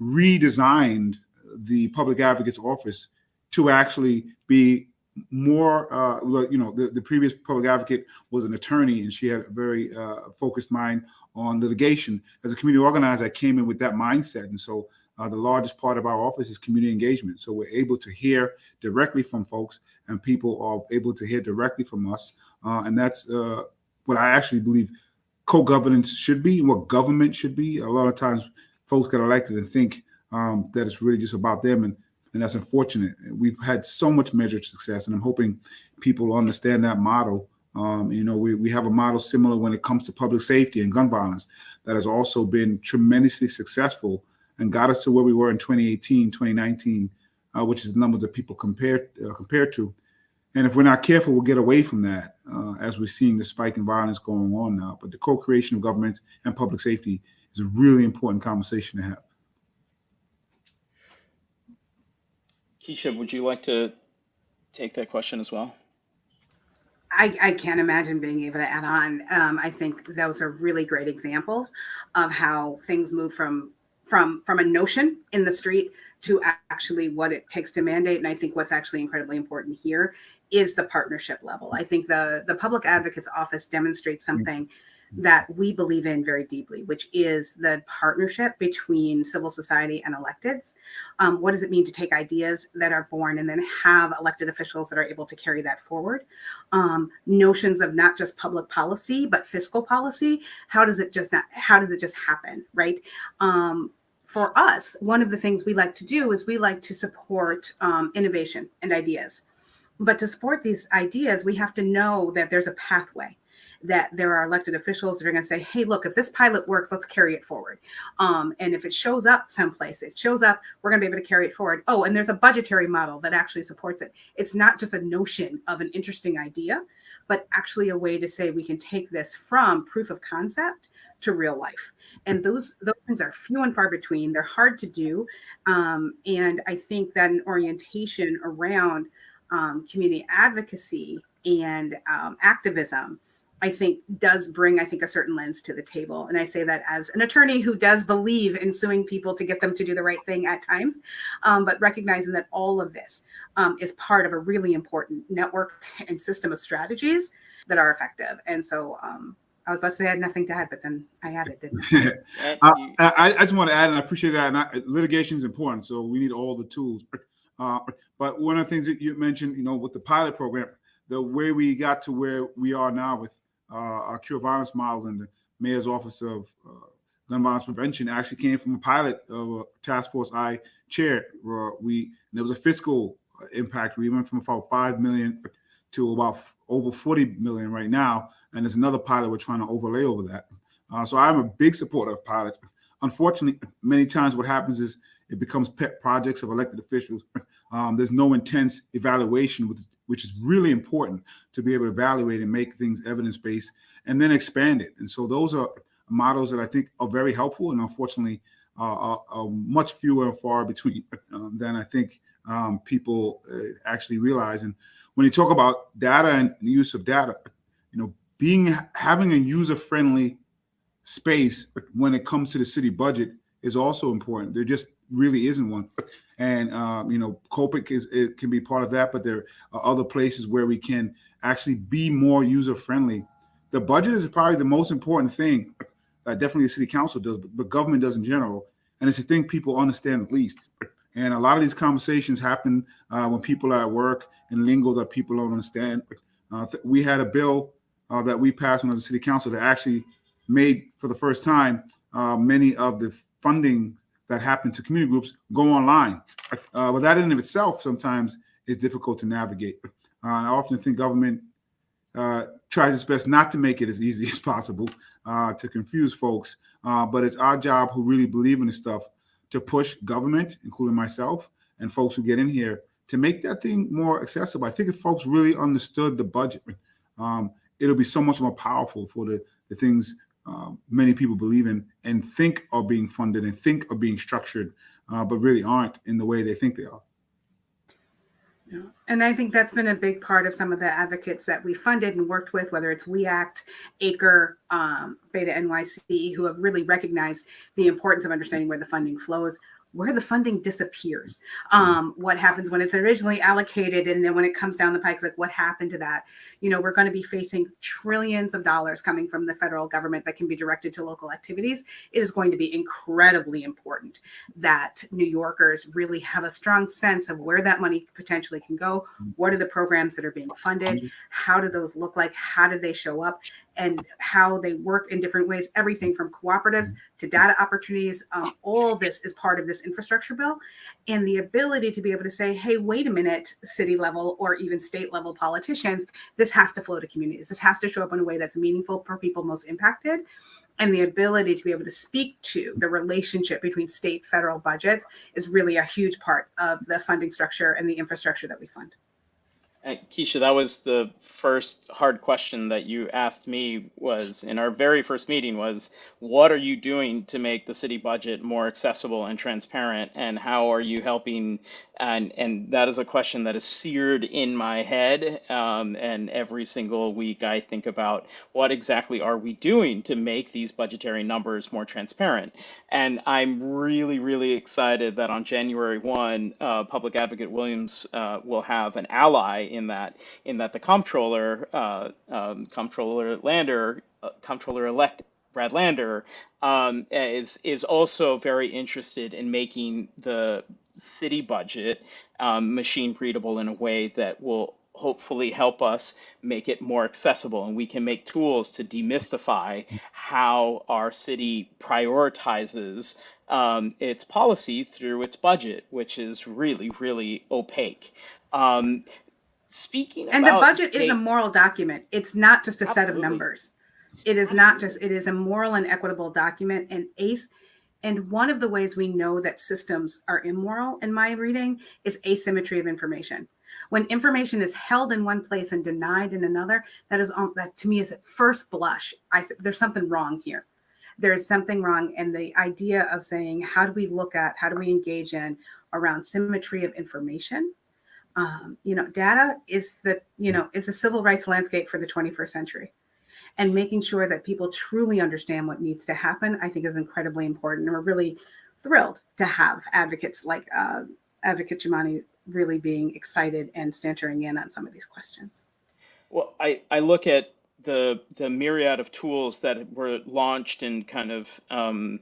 redesigned the public advocate's office to actually be more uh, you know the, the previous public advocate was an attorney and she had a very uh, focused mind on litigation. As a community organizer i came in with that mindset. And so uh, the largest part of our office is community engagement. So we're able to hear directly from folks and people are able to hear directly from us. Uh, and that's uh, what i actually believe co-governance should be and what government should be. A lot of times folks get elected and think um, that it's really just about them and and that's unfortunate. We've had so much measured success, and I'm hoping people understand that model. Um, you know, we, we have a model similar when it comes to public safety and gun violence that has also been tremendously successful and got us to where we were in 2018, 2019, uh, which is the numbers that people compared uh, compared to. And if we're not careful, we'll get away from that uh, as we're seeing the spike in violence going on now. But the co-creation of governments and public safety is a really important conversation to have. Keisha, would you like to take that question as well? I, I, can't imagine being able to add on. Um, I think those are really great examples of how things move from from from a notion in the street to actually what it takes to mandate. And I think what's actually incredibly important here is the partnership level. I think the the public advocate's office demonstrates something that we believe in very deeply, which is the partnership between civil society and electeds. Um, what does it mean to take ideas that are born and then have elected officials that are able to carry that forward? Um, notions of not just public policy, but fiscal policy. How does it just not, how does it just happen, right? Um, for us, one of the things we like to do is we like to support um, innovation and ideas. But to support these ideas, we have to know that there's a pathway that there are elected officials that are going to say, hey, look, if this pilot works, let's carry it forward. Um, and if it shows up someplace, it shows up, we're going to be able to carry it forward. Oh, and there's a budgetary model that actually supports it. It's not just a notion of an interesting idea, but actually a way to say we can take this from proof of concept to real life. And those those things are few and far between. They're hard to do. Um, and I think that an orientation around um, community advocacy and um, activism I think does bring, I think, a certain lens to the table. And I say that as an attorney who does believe in suing people to get them to do the right thing at times, um, but recognizing that all of this um, is part of a really important network and system of strategies that are effective. And so um, I was about to say I had nothing to add, but then I added, didn't I? I, I, I, just want to add, and I appreciate that. And litigation is important, so we need all the tools. Uh, but one of the things that you mentioned, you know, with the pilot program, the way we got to where we are now with uh, our cure violence model and the mayor's office of uh, gun violence prevention actually came from a pilot of a task force I chaired. Where we there was a fiscal impact. We went from about five million to about over 40 million right now, and there's another pilot we're trying to overlay over that. Uh, so I'm a big supporter of pilots. Unfortunately, many times what happens is it becomes pet projects of elected officials. Um, there's no intense evaluation with which is really important to be able to evaluate and make things evidence-based and then expand it. And so those are models that I think are very helpful and unfortunately uh, are, are, much fewer and far between um, than I think um, people uh, actually realize. And when you talk about data and the use of data, you know, being having a user-friendly space when it comes to the city budget is also important. There just really isn't one. And um, you know, Copic is it can be part of that, but there are other places where we can actually be more user friendly. The budget is probably the most important thing that definitely the city council does, but, but government does in general. And it's a thing people understand the least. And a lot of these conversations happen uh, when people are at work in lingo that people don't understand. Uh, we had a bill uh, that we passed when the city council that actually made for the first time uh, many of the funding that happen to community groups go online. Uh, but that in of itself sometimes is difficult to navigate. Uh, I often think government uh, tries its best not to make it as easy as possible uh, to confuse folks. Uh, but it's our job who really believe in this stuff to push government, including myself and folks who get in here, to make that thing more accessible. I think if folks really understood the budget, um, it'll be so much more powerful for the, the things uh, many people believe in and think are being funded and think are being structured, uh, but really aren't in the way they think they are. Yeah. And I think that's been a big part of some of the advocates that we funded and worked with, whether it's We Act, Acre, um, Beta NYC, who have really recognized the importance of understanding where the funding flows, where the funding disappears. Hmm. Um, what happens when it's originally allocated and then when it comes down the pike, like what happened to that? You know, we're going to be facing trillions of dollars coming from the federal government that can be directed to local activities. It is going to be incredibly important that New Yorkers really have a strong sense of where that money potentially can go. Hmm. What are the programs that are being funded? Hmm. How do those look like? How do they show up? And how they work in different ways, everything from cooperatives to data opportunities. Um, all this is part of this infrastructure bill and the ability to be able to say, hey, wait a minute, city level or even state level politicians, this has to flow to communities. This has to show up in a way that's meaningful for people most impacted. And the ability to be able to speak to the relationship between state federal budgets is really a huge part of the funding structure and the infrastructure that we fund. Uh, Keisha, that was the first hard question that you asked me was in our very first meeting was what are you doing to make the city budget more accessible and transparent and how are you helping and and that is a question that is seared in my head um, and every single week i think about what exactly are we doing to make these budgetary numbers more transparent. And i'm really really excited that on january 1 uh, public advocate williams uh, will have an ally in that in that the comptroller, uh, um, comptroller Lander, uh, comptroller elect Brad Lander, um, is is also very interested in making the city budget um, machine readable in a way that will hopefully help us make it more accessible and we can make tools to demystify how our city prioritizes um, its policy through its budget, which is really, really opaque. Um, speaking And the budget is a moral document. It's not just a set of numbers. It is not just, it is a moral and equitable document and ACE. And one of the ways we know that systems are immoral in my reading is asymmetry of information. When information is held in one place and denied in another, that is um, that to me is at first blush. I said there's something wrong here. There's something wrong, and the idea of saying how do we look at, how do we engage in around symmetry of information um, you know, data is the, you know, is the civil rights landscape for the 21st century. And making sure that people truly understand what needs to happen, I think is incredibly important. And we're really thrilled to have advocates like uh, Advocate Jumaane really being excited and centering in on some of these questions. Well, I, I look at the the myriad of tools that were launched in kind of um,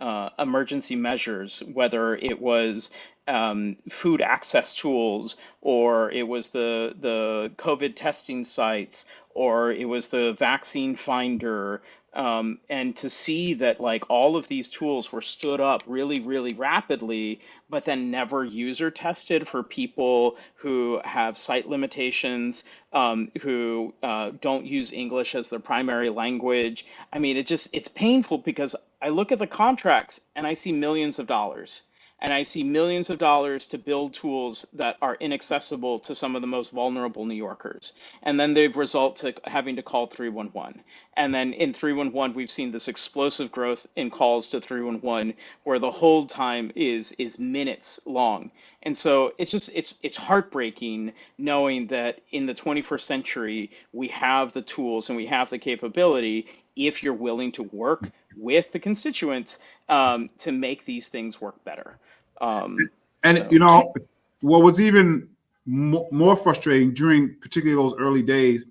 uh, emergency measures, whether it was um, food access tools, or it was the the COVID testing sites, or it was the vaccine finder, um, and to see that like all of these tools were stood up really, really rapidly, but then never user tested for people who have sight limitations, um, who uh, don't use English as their primary language. I mean, it just it's painful because I look at the contracts and I see millions of dollars and I see millions of dollars to build tools that are inaccessible to some of the most vulnerable New Yorkers. And then they've result to having to call 311. And then in 311, we've seen this explosive growth in calls to 311 where the hold time is is minutes long. And so it's just it's it's heartbreaking knowing that in the 21st century we have the tools and we have the capability if you're willing to work with the constituents um, to make these things work better. Um, And So- you know, what was even mo- more frustrating during particularly those early days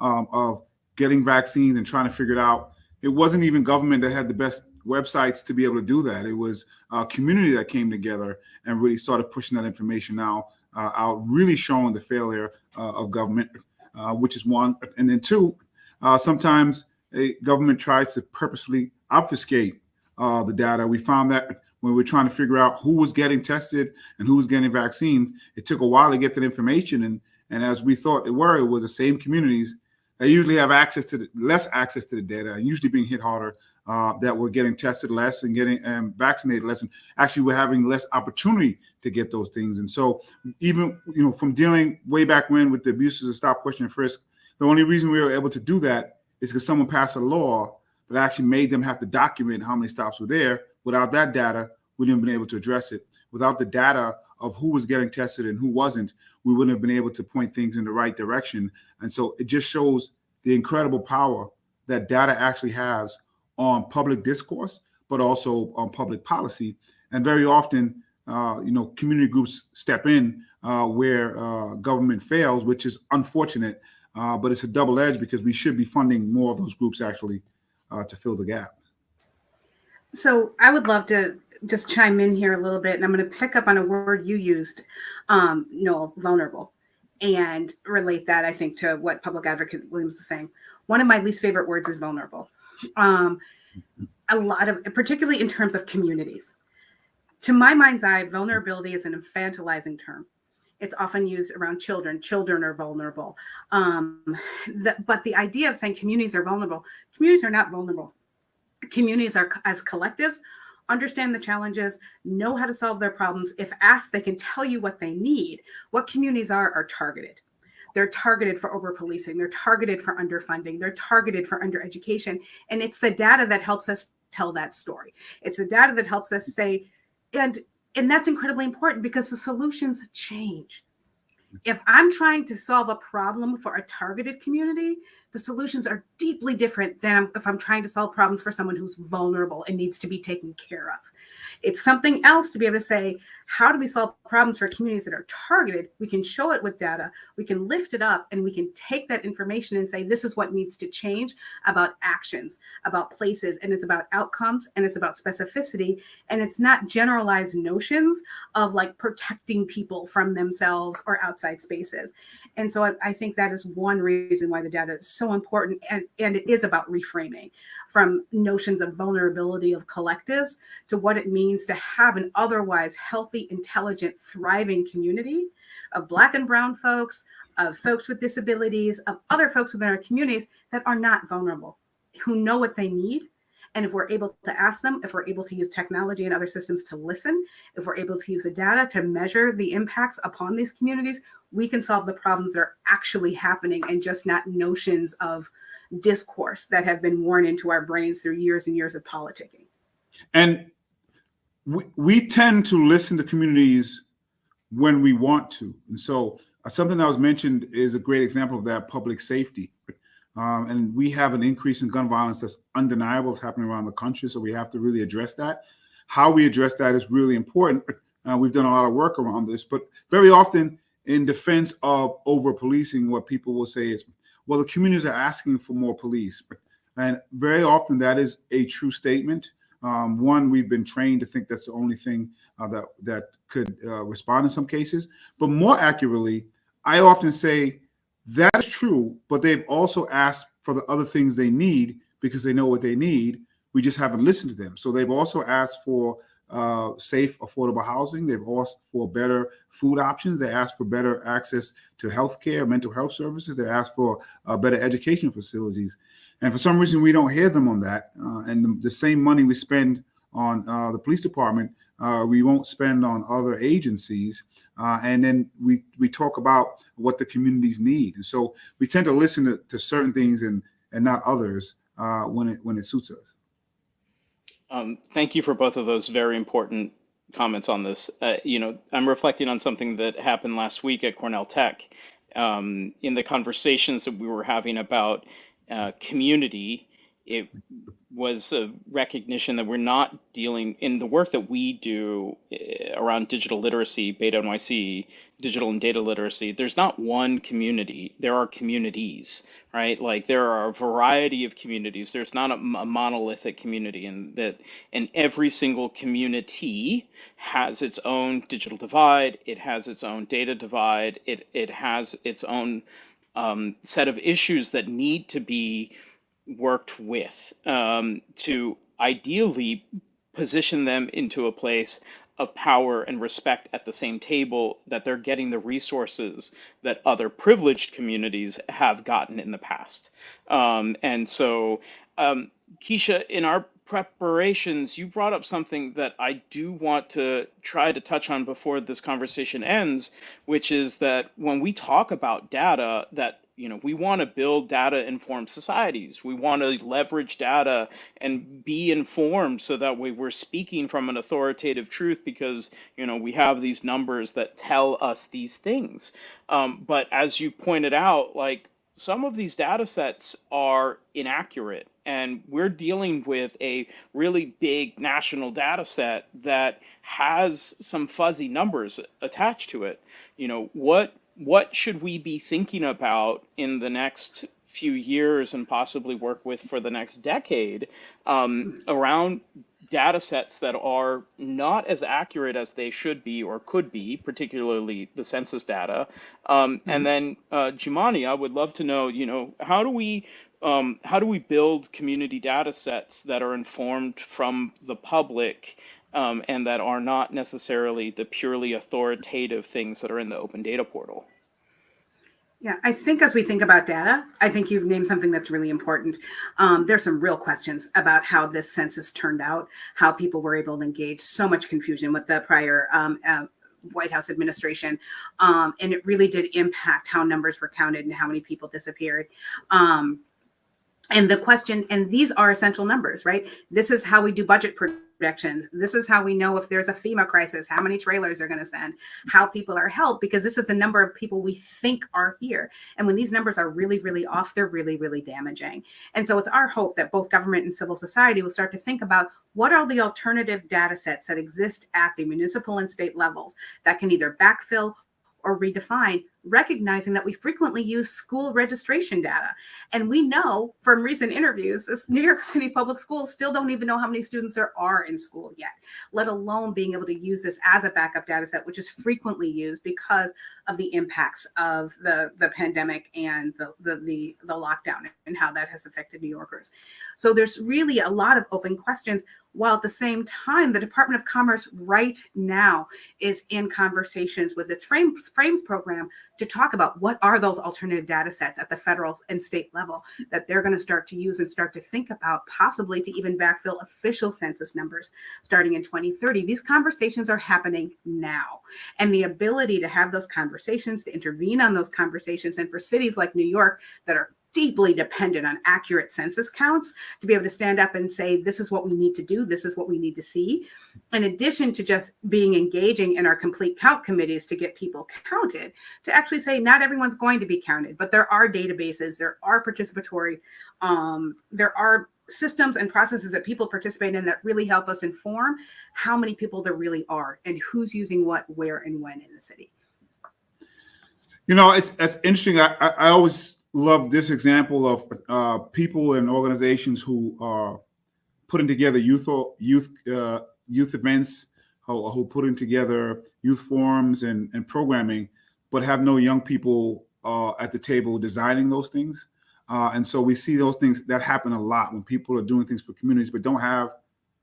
um, of getting vaccines and trying to figure it out, it wasn't even government that had the best websites to be able to do that. It was a community that came together and really started pushing that information now uh, out, really showing the failure uh, of government, uh, which is one. And then two, uh, sometimes a government tries to purposely obfuscate uh, the data. We found that when we were trying to figure out who was getting tested and who was getting vaccine, it took a while to get that information. And and as we thought it were, it was the same communities that usually have access to the, less access to the data and usually being hit harder uh, that were getting tested less and getting um, vaccinated less and actually we're having less opportunity to get those things. And so even you know from dealing way back when with the abuses of stop, question, and frisk, the only reason we were able to do that is because someone passed a law that actually made them have to document how many stops were there. Without that data, we wouldn't have been able to address it. Without the data of who was getting tested and who wasn't, we wouldn't have been able to point things in the right direction. And so it just shows the incredible power that data actually has on public discourse, but also on public policy. And very often, uh, you know, community groups step in uh, where uh, government fails, which is unfortunate. Uh, but it's a double edge because we should be funding more of those groups actually uh, to fill the gap. So I would love to just chime in here a little bit, and I'm going to pick up on a word you used, um, Noel, vulnerable, and relate that, I think, to what Public Advocate Williams was saying. One of my least favorite words is vulnerable. Um, a lot of, particularly in terms of communities. To my mind's eye, vulnerability is an infantilizing term. It's often used around children. Children are vulnerable. Um, the, but the idea of saying communities are vulnerable, communities are not vulnerable. Communities are, as collectives, understand the challenges, know how to solve their problems. If asked, they can tell you what they need. What communities are, are targeted. They're targeted for over policing. They're targeted for underfunding. They're targeted for undereducation. And it's the data that helps us tell that story. It's the data that helps us say, and and that's incredibly important because the solutions change. If I'm trying to solve a problem for a targeted community, the solutions are deeply different than if I'm trying to solve problems for someone who's vulnerable and needs to be taken care of. It's something else to be able to say, how do we solve problems for communities that are targeted? We can show it with data, we can lift it up, and we can take that information and say, this is what needs to change about actions, about places, and it's about outcomes, and it's about specificity, and it's not generalized notions of like protecting people from themselves or outside spaces. And so I, I think that is one reason why the data is so important, and, and it is about reframing from notions of vulnerability of collectives to what it means to have an otherwise healthy, intelligent, thriving community of Black and Brown folks, of folks with disabilities, of other folks within our communities that are not vulnerable, who know what they need. And if we're able to ask them, if we're able to use technology and other systems to listen, if we're able to use the data to measure the impacts upon these communities, we can solve the problems that are actually happening and just not notions of discourse that have been worn into our brains through years and years of politicking. And we, we tend to listen to communities when we want to. And so uh, something that was mentioned is a great example of that public safety. Um, and we have an increase in gun violence that's undeniable. It's happening around the country. So we have to really address that. How we address that is really important. Uh, we've done a lot of work around this, but very often in defense of over policing, what people will say is, well, the communities are asking for more police. And very often that is a true statement. Um, one, we've been trained to think that's the only thing uh, that that could uh, respond in some cases. But more accurately, I often say that is true, but they've also asked for the other things they need because they know what they need. We just haven't listened to them. So they've also asked for uh, safe, affordable housing. They've asked for better food options. They asked for better access to healthcare, mental health services. They asked for uh, better education facilities. And for some reason, we don't hear them on that. Uh, and the, the, same money we spend on uh, the police department, uh, we won't spend on other agencies. Uh, and then we we talk about what the communities need. And so we tend to listen to, to certain things and and not others when it when it suits us. Um, thank you for both of those very important comments on this. Uh, you know, I'm reflecting on something that happened last week at Cornell Tech. Um, in the conversations that we were having about uh, community, it was a recognition that we're not dealing in the work that we do eh, around digital literacy, Beta NYC, digital and data literacy. There's not one community, there are communities, right? Like there are a variety of communities. There's not a, a monolithic community, and that and every single community has its own digital divide, it has its own data divide, it, it has its own um, set of issues that need to be worked with um, to ideally position them into a place of power and respect at the same table that they're getting the resources that other privileged communities have gotten in the past. Um, and so, um, Keisha, in our preparations, you brought up something that I do want to try to touch on before this conversation ends, which is that when we talk about data, that you know we want to build data informed societies. We want to leverage data and be informed so that way we're speaking from an authoritative truth because you know we have these numbers that tell us these things. Um, but as you pointed out like some of these data sets are inaccurate and we're dealing with a really big national data set that has some fuzzy numbers attached to it. You know what what should we be thinking about in the next few years and possibly work with for the next decade um, around data sets that are not as accurate as they should be or could be, particularly the census data. Um, mm-hmm. And then, uh, Jumaane, I would love to know, you know, how do we um, how do we build community data sets that are informed from the public um, and that are not necessarily the purely authoritative things that are in the open data portal. Yeah, I think as we think about data, I think you've named something that's really important. Um, there's some real questions about how this census turned out, how people were able to engage. So much confusion with the prior um, uh, White House administration, um, and it really did impact how numbers were counted and how many people disappeared. Um, and the question, and these are essential numbers, right? This is how we do budget projections. This is how we know if there's a FEMA crisis, how many trailers are going to send, how people are helped, because this is the number of people we think are here. And when these numbers are really, really off, they're really, really damaging. And so it's our hope that both government and civil society will start to think about what are the alternative data sets that exist at the municipal and state levels that can either backfill or redefine, recognizing that we frequently use school registration data. And we know from recent interviews, this New York City public schools still don't even know how many students there are in school yet, let alone being able to use this as a backup data set, which is frequently used because of the impacts of the, the pandemic and the, the, the, the lockdown and how that has affected New Yorkers. So there's really a lot of open questions while at the same time, the Department of Commerce right now is in conversations with its frames, frames program to talk about what are those alternative data sets at the federal and state level that they're going to start to use and start to think about possibly to even backfill official census numbers starting in 2030. These conversations are happening now. And the ability to have those conversations, to intervene on those conversations, and for cities like New York that are deeply dependent on accurate census counts to be able to stand up and say, this is what we need to do, this is what we need to see. In addition to just being engaging in our complete count committees to get people counted, to actually say not everyone's going to be counted, but there are databases, there are participatory, um, there are systems and processes that people participate in that really help us inform how many people there really are and who's using what, where, and when in the city. You know, it's, it's interesting. I, I, I always love this example of uh, people and organizations who are putting together youth youth uh, youth events, who, who putting together youth forums and, and programming, but have no young people uh, at the table designing those things. Uh, and so we see those things that happen a lot when people are doing things for communities, but don't have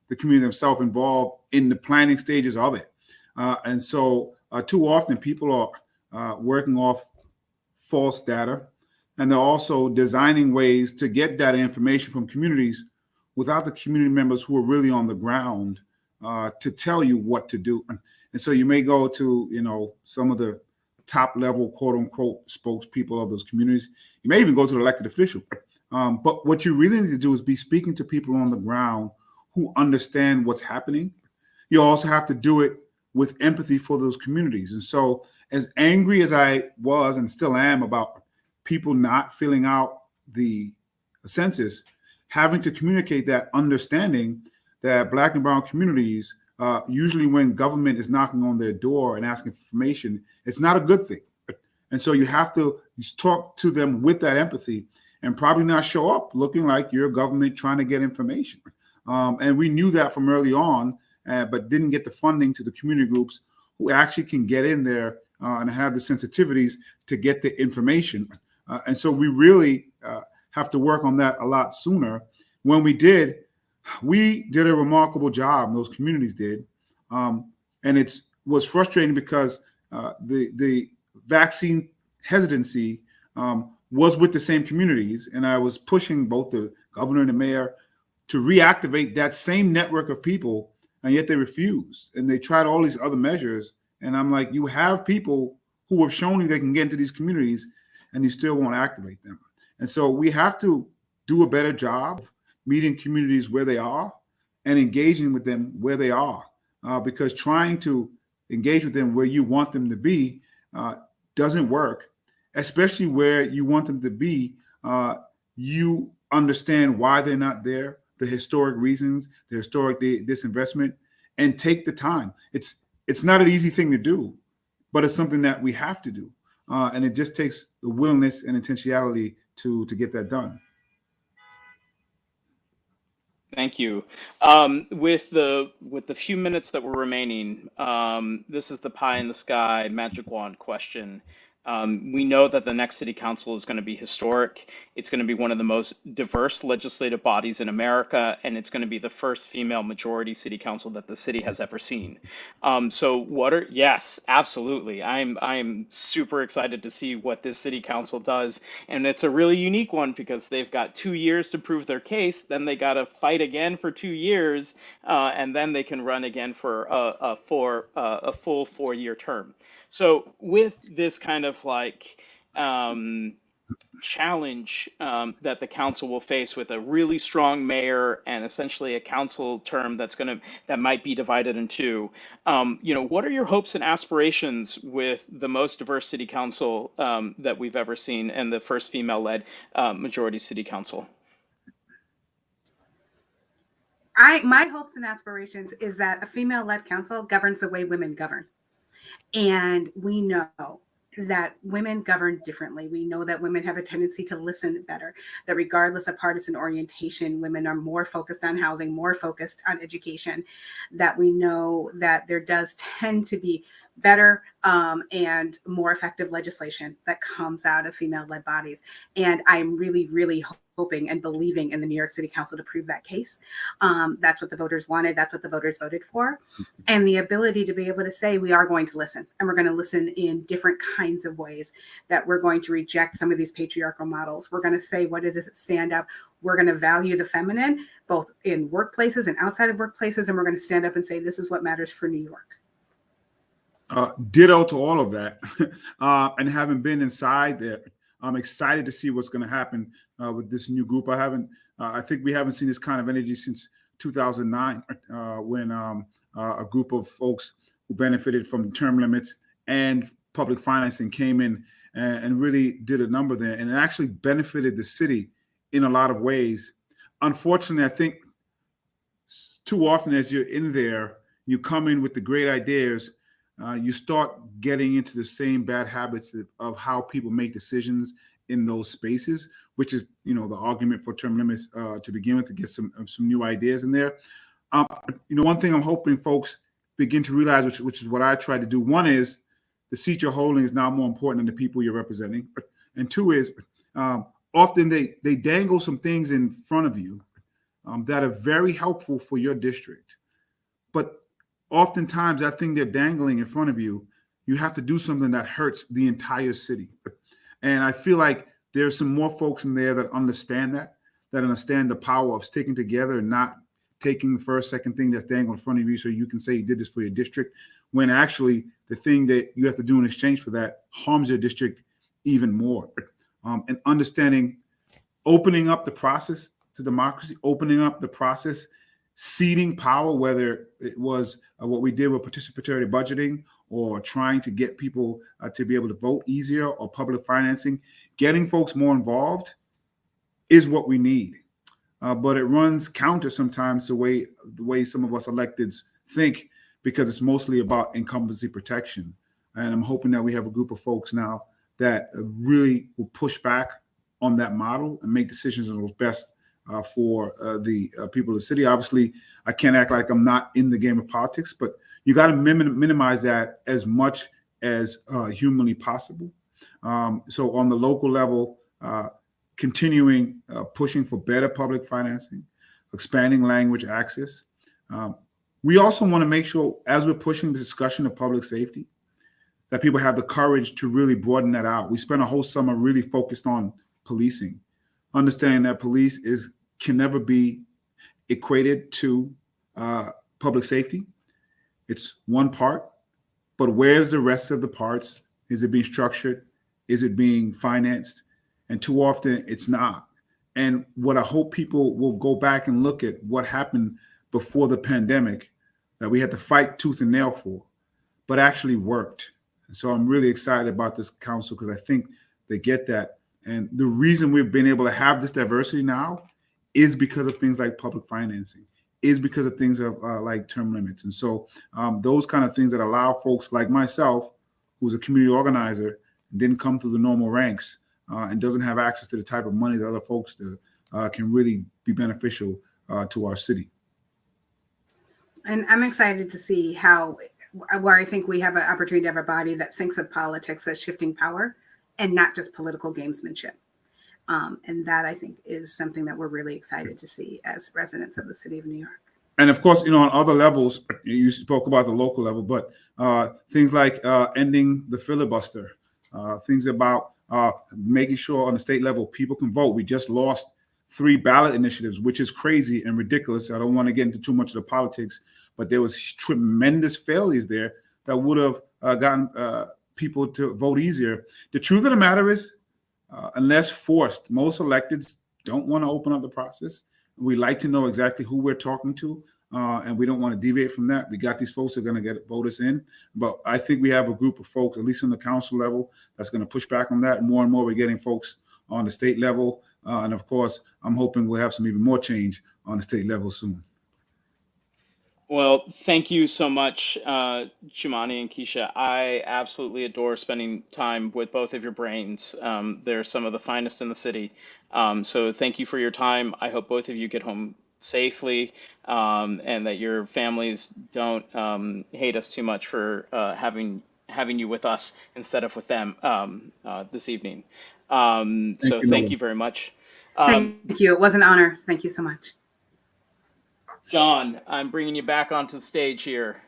the community themselves involved in the planning stages of it. Uh, and so uh, too often people are working off false data and they're also designing ways to get that information from communities without the community members who are really on the ground uh, to tell you what to do. And so you may go to, you know, some of the top level, quote unquote, spokespeople of those communities. You may even go to the elected official. Um, but what you really need to do is be speaking to people on the ground who understand what's happening. You also have to do it with empathy for those communities. And so as angry as I was and still am about people not filling out the census, having to communicate that understanding that black and brown communities, uh, usually when government is knocking on their door and asking for information, it's not a good thing. And so you have to talk to them with that empathy and probably not show up looking like you're government trying to get information. Um, and we knew that from early on, uh, but didn't get the funding to the community groups who actually can get in there uh, and have the sensitivities to get the information. Uh, and so we really uh, have to work on that a lot sooner. When we did, we did a remarkable job, those communities did. Um, and it was frustrating because uh, the, the vaccine hesitancy um, was with the same communities. And I was pushing both the governor and the mayor to reactivate that same network of people, and yet they refused. And they tried all these other measures. And I'm like, you have people who have shown you they can get into these communities and you still won't activate them. And so we have to do a better job meeting communities where they are and engaging with them where they are, uh, because trying to engage with them where you want them to be uh, doesn't work, especially where you want them to be. Uh, you understand why they're not there, the historic reasons, the historic disinvestment, and take the time. It's it's not an easy thing to do, but it's something that we have to do. Uh, and it just takes the willingness and intentionality to to get that done. Thank you. Um, with the with the few minutes that were remaining, um, this is the pie in the sky magic wand question. Um, we know that the next city council is going to be historic. It's going to be one of the most diverse legislative bodies in America, and it's going to be the first female majority city council that the city has ever seen. Um, so, what are yes, absolutely. I'm I'm super excited to see what this city council does, and it's a really unique one because they've got two years to prove their case. Then they got to fight again for two years, uh, and then they can run again for a, a four uh, a full four year term. So with this kind of like um, challenge um, that the council will face with a really strong mayor and essentially a council term that's going to that might be divided in two. Um, you know, what are your hopes and aspirations with the most diverse city council um, that we've ever seen and the first female-led uh, majority city council? I my hopes and aspirations is that a female-led council governs the way women govern. And we know that women govern differently. We know that women have a tendency to listen better, that regardless of partisan orientation, women are more focused on housing, more focused on education, that we know that there does tend to be better um, and more effective legislation that comes out of female led bodies. And I'm really, really hoping and believing in the New York City Council to prove that case. Um, that's what the voters wanted. That's what the voters voted for. And the ability to be able to say, we are going to listen and we're going to listen in different kinds of ways, that we're going to reject some of these patriarchal models. We're going to say, what does it stand up? We're going to value the feminine, both in workplaces and outside of workplaces. And we're going to stand up and say, this is what matters for New York. Uh, ditto to all of that. uh, and having been inside there, I'm excited to see what's going to happen uh, with this new group. I haven't, uh, I think we haven't seen this kind of energy since 2009, uh, when um, uh, a group of folks who benefited from term limits and public financing came in and, and really did a number there, and it actually benefited the city in a lot of ways. Unfortunately, I think too often as you're in there, you come in with the great ideas uh, you start getting into the same bad habits of, how people make decisions in those spaces, which is, you know, the argument for term limits uh, to begin with to get some some new ideas in there. Um, you know, one thing I'm hoping folks begin to realize, which which is what I try to do. One is the seat you're holding is now more important than the people you're representing, and two is um, often they they dangle some things in front of you um, that are very helpful for your district, oftentimes that thing they're dangling in front of you, you have to do something that hurts the entire city. And I feel like there's some more folks in there that understand that, that understand the power of sticking together and not taking the first, second thing that's dangling in front of you so you can say you did this for your district, when actually the thing that you have to do in exchange for that harms your district even more. Um, and understanding, opening up the process to democracy, opening up the process ceding power, whether it was uh, what we did with participatory budgeting or trying to get people uh, to be able to vote easier or public financing, getting folks more involved is what we need. Uh, but it runs counter sometimes the way the way some of us electeds think because it's mostly about incumbency protection. And I'm hoping that we have a group of folks now that really will push back on that model and make decisions on what's best uh, for uh, the uh, people of the city. Obviously, I can't act like I'm not in the game of politics, but you got to minim minimize that as much as uh, humanly possible. Um, so on the local level, uh, continuing uh, pushing for better public financing, expanding language access. Um, we also want to make sure, as we're pushing the discussion of public safety, that people have the courage to really broaden that out. We spent a whole summer really focused on policing, understanding that police is can never be equated to uh, public safety. It's one part, but where's the rest of the parts? Is it being structured? Is it being financed? And too often it's not. And what I hope people will go back and look at what happened before the pandemic that we had to fight tooth and nail for, but actually worked. So I'm really excited about this council because I think they get that. And the reason we've been able to have this diversity now is because of things like public financing, is because of things of uh, like term limits. And so um, those kind of things that allow folks like myself, who's a community organizer, didn't come through the normal ranks uh, and doesn't have access to the type of money that other folks do, uh, can really be beneficial uh, to our city. And I'm excited to see how, where I think we have an opportunity to have a body that thinks of politics as shifting power and not just political gamesmanship. Um, and that I think is something that we're really excited to see as residents of the city of New York. And of course, you know, on other levels, you spoke about the local level, but uh, things like uh, ending the filibuster, uh, things about uh, making sure on the state level people can vote. We just lost three ballot initiatives, which is crazy and ridiculous. I don't want to get into too much of the politics, but there was tremendous failures there that would have uh, gotten uh, people to vote easier. The truth of the matter is, uh, unless forced. Most electeds don't want to open up the process. We like to know exactly who we're talking to, uh, and we don't want to deviate from that. We got these folks that are going to get vote us in, but I think we have a group of folks, at least on the council level, that's going to push back on that. More and more, we're getting folks on the state level, uh, and of course, I'm hoping we'll have some even more change on the state level soon. Well, thank you so much, uh, Jumaane and Keisha. I absolutely adore spending time with both of your brains. Um, they're some of the finest in the city. Um, so thank you for your time. I hope both of you get home safely um, and that your families don't um, hate us too much for uh, having having you with us instead of with them um, uh, this evening. Um, Thank so you, thank Noah. you very much. Um, Thank you. It was an honor. Thank you so much. John, I'm bringing you back onto the stage here.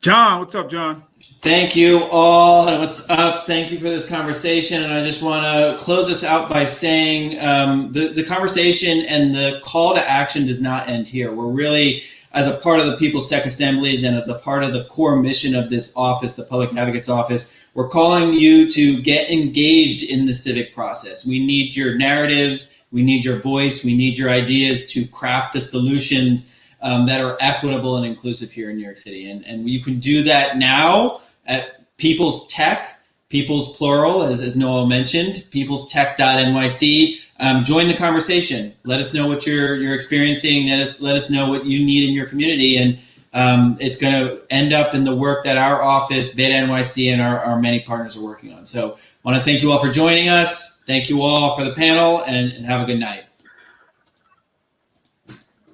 John, what's up, John? Thank you all. What's up? Thank you for this conversation. And I just want to close this out by saying um, the, the conversation and the call to action does not end here. We're really, as a part of the People's Tech Assemblies and as a part of the core mission of this office, the Public Advocate's Office, we're calling you to get engaged in the civic process. We need your narratives. We need your voice. We need your ideas to craft the solutions um, that are equitable and inclusive here in New York City. And, and you can do that now at People's Tech, People's plural, as, as Noel mentioned, peoplestech.nyc. Um, join the conversation. Let us know what you're, you're experiencing. Let us, let us know what you need in your community. And um, it's going to end up in the work that our office, Beta NYC, and our, our many partners are working on. So I want to thank you all for joining us. Thank you all for the panel and, and have a good night.